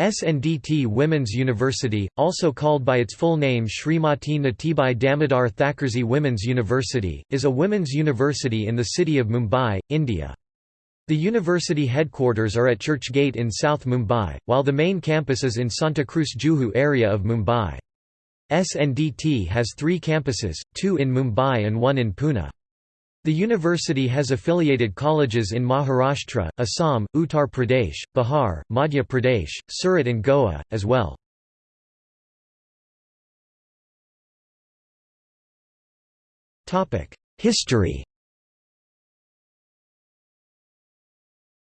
SNDT Women's University, also called by its full name Srimati Nathibai Damodar Thackersey Women's University, is a women's university in the city of Mumbai, India. The university headquarters are at Church Gate in South Mumbai, while the main campus is in Santa Cruz Juhu area of Mumbai. SNDT has three campuses, two in Mumbai and one in Pune. The university has affiliated colleges in Maharashtra, Assam, Uttar Pradesh, Bihar, Madhya Pradesh, Surat and Goa, as well. History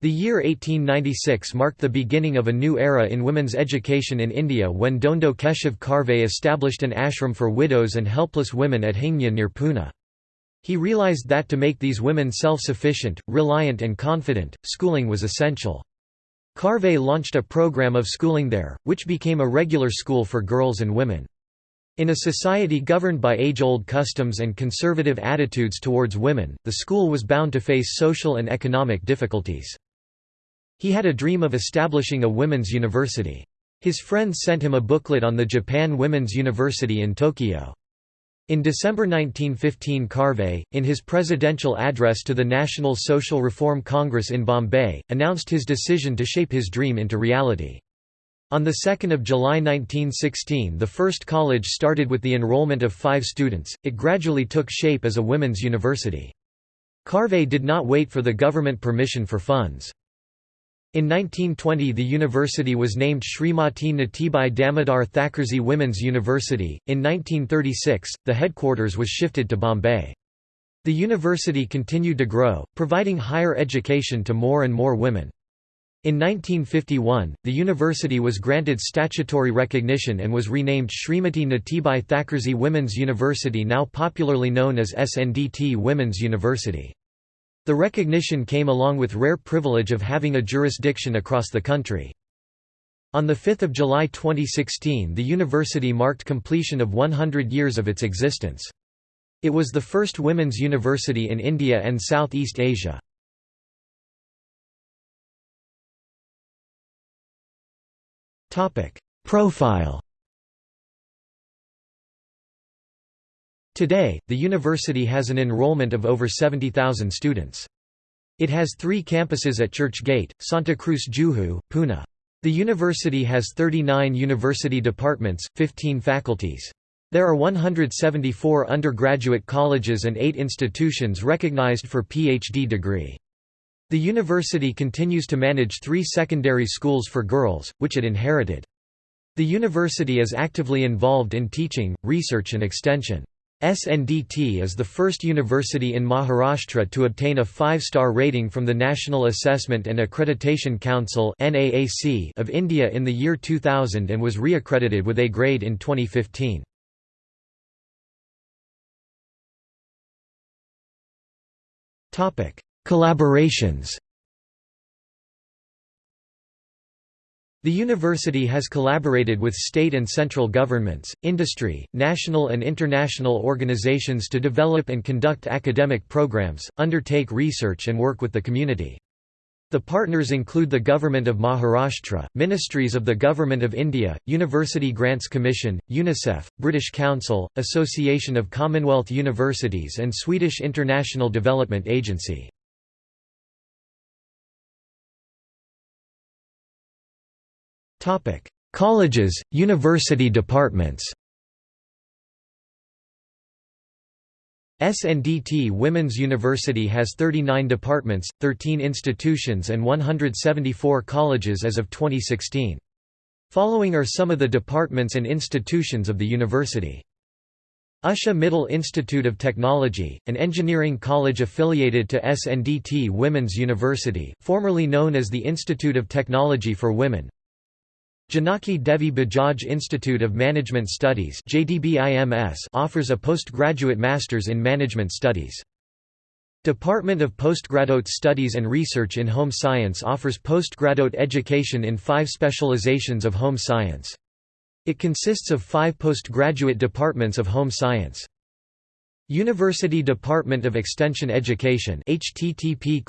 The year 1896 marked the beginning of a new era in women's education in India when Dhondo Keshav Karve established an ashram for widows and helpless women at Hingnia near Pune. He realized that to make these women self-sufficient, reliant and confident, schooling was essential. Karve launched a program of schooling there, which became a regular school for girls and women. In a society governed by age-old customs and conservative attitudes towards women, the school was bound to face social and economic difficulties. He had a dream of establishing a women's university. His friends sent him a booklet on the Japan Women's University in Tokyo. In December 1915 Karve, in his presidential address to the National Social Reform Congress in Bombay, announced his decision to shape his dream into reality. On 2 July 1916 the first college started with the enrollment of five students, it gradually took shape as a women's university. Karve did not wait for the government permission for funds. In 1920 the university was named Srimati Nathibai Damodar Thackersey Women's University. In 1936, the headquarters was shifted to Bombay. The university continued to grow, providing higher education to more and more women. In 1951, the university was granted statutory recognition and was renamed Srimati Nathibai Thackersey Women's University now popularly known as SNDT Women's University. The recognition came along with rare privilege of having a jurisdiction across the country. On 5 July 2016 the university marked completion of 100 years of its existence. It was the first women's university in India and Southeast Asia. Profile Today, the university has an enrollment of over 70,000 students. It has three campuses at Church Gate, Santa Cruz Juhu, Pune. The university has 39 university departments, 15 faculties. There are 174 undergraduate colleges and 8 institutions recognized for PhD degree. The university continues to manage three secondary schools for girls, which it inherited. The university is actively involved in teaching, research and extension. SNDT is the first university in Maharashtra to obtain a five-star rating from the National Assessment and Accreditation Council of India in the year 2000 and was re-accredited with A grade in 2015. Collaborations The university has collaborated with state and central governments, industry, national and international organizations to develop and conduct academic programs, undertake research and work with the community. The partners include the Government of Maharashtra, Ministries of the Government of India, University Grants Commission, UNICEF, British Council, Association of Commonwealth Universities and Swedish International Development Agency. Colleges, university departments SNDT Women's University has 39 departments, 13 institutions and 174 colleges as of 2016. Following are some of the departments and institutions of the university. Usha Mittal Institute of Technology, an engineering college affiliated to SNDT Women's University formerly known as the Institute of Technology for Women, Janaki Devi Bajaj Institute of Management Studies offers a postgraduate master's in management studies. Department of Postgraduate Studies and Research in Home Science offers postgraduate education in five specializations of home science. It consists of five postgraduate departments of home science. University Department of Extension Education http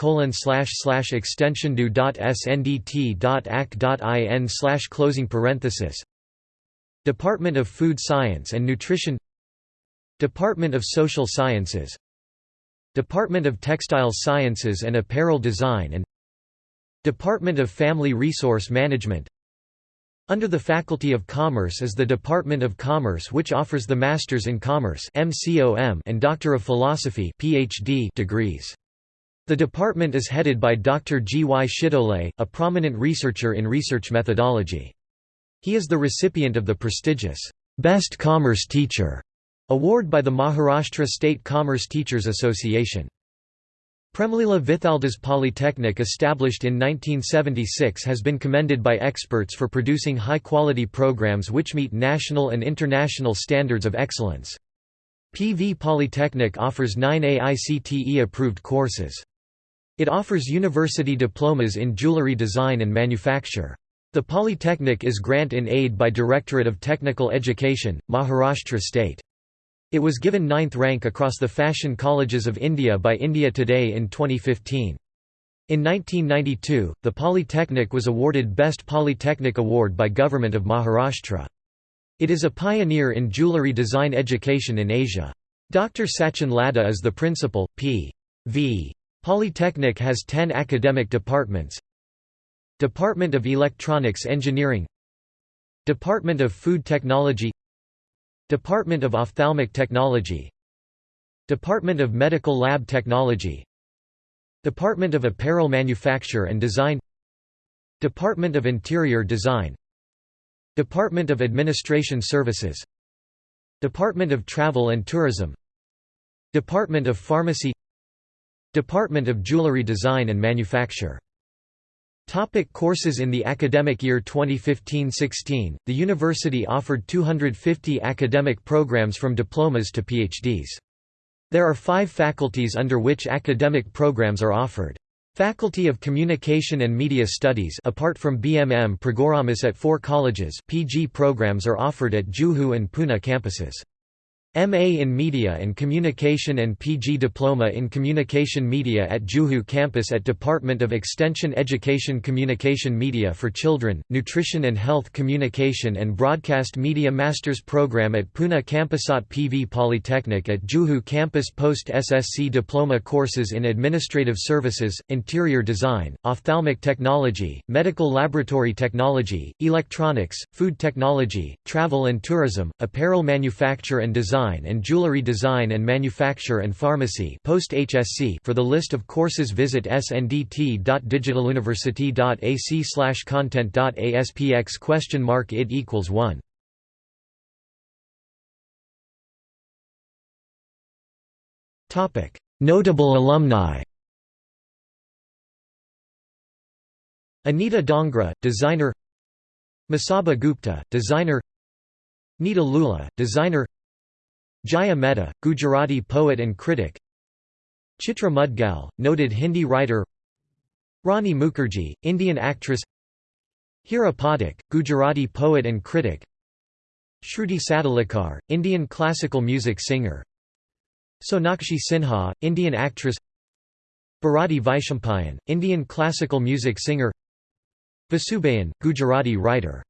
extensiondu.sndt.ac.in closing parenthesis. Department of Food Science and Nutrition. Department of Social Sciences. Department of Textile Sciences and Apparel Design and Department of Family Resource Management under the Faculty of Commerce is the Department of Commerce which offers the Masters in Commerce and Doctor of Philosophy degrees. The department is headed by Dr. G. Y. Shitole, a prominent researcher in research methodology. He is the recipient of the prestigious, "'Best Commerce Teacher' award by the Maharashtra State Commerce Teachers Association. Premlila Vithaldas Polytechnic established in 1976 has been commended by experts for producing high-quality programs which meet national and international standards of excellence. PV Polytechnic offers nine AICTE-approved courses. It offers university diplomas in jewelry design and manufacture. The Polytechnic is grant in aid by Directorate of Technical Education, Maharashtra State. It was given ninth rank across the fashion colleges of India by India Today in 2015. In 1992, the Polytechnic was awarded Best Polytechnic Award by Government of Maharashtra. It is a pioneer in jewellery design education in Asia. Dr. Sachin Ladha is the principal. P.V. Polytechnic has 10 academic departments Department of Electronics Engineering Department of Food Technology Department of Ophthalmic Technology. Department of Medical Lab Technology. Department of Apparel Manufacture and Design. Department of Interior Design. Department of Administration Services. Department of Travel and Tourism. Department of Pharmacy. Department of Jewelry Design and Manufacture Topic courses In the academic year 2015–16, the university offered 250 academic programs from diplomas to PhDs. There are five faculties under which academic programs are offered. Faculty of Communication and Media Studies apart from BMM Programs at four colleges PG programs are offered at Juhu and Pune campuses. MA in Media and Communication and PG Diploma in Communication Media at Juhu campus at Department of Extension Education Communication Media for Children, Nutrition and Health Communication and Broadcast Media Masters Program at Pune Campusat PV Polytechnic at Juhu campus Post SSC Diploma courses in Administrative Services, Interior Design, Ophthalmic Technology, Medical Laboratory Technology, Electronics, Food Technology, Travel and Tourism, Apparel Manufacture and Design Design and Jewelry Design and Manufacture and Pharmacy post -HSC for the list of courses visit sndt.digitaluniversity.ac content.aspx question mark id equals 1 Notable alumni Anita Dongre, designer Masaba Gupta, designer Neeta Lulla, designer Jaya Mehta, Gujarati poet and critic. Chitra Mudgal, noted Hindi writer. Rani Mukherjee, Indian actress. Hira Pathak, Gujarati poet and critic. Shruti Sadolikar, Indian classical music singer. Sonakshi Sinha, Indian actress. Bharati Vaishampayan, Indian classical music singer. Vasubahen, Gujarati writer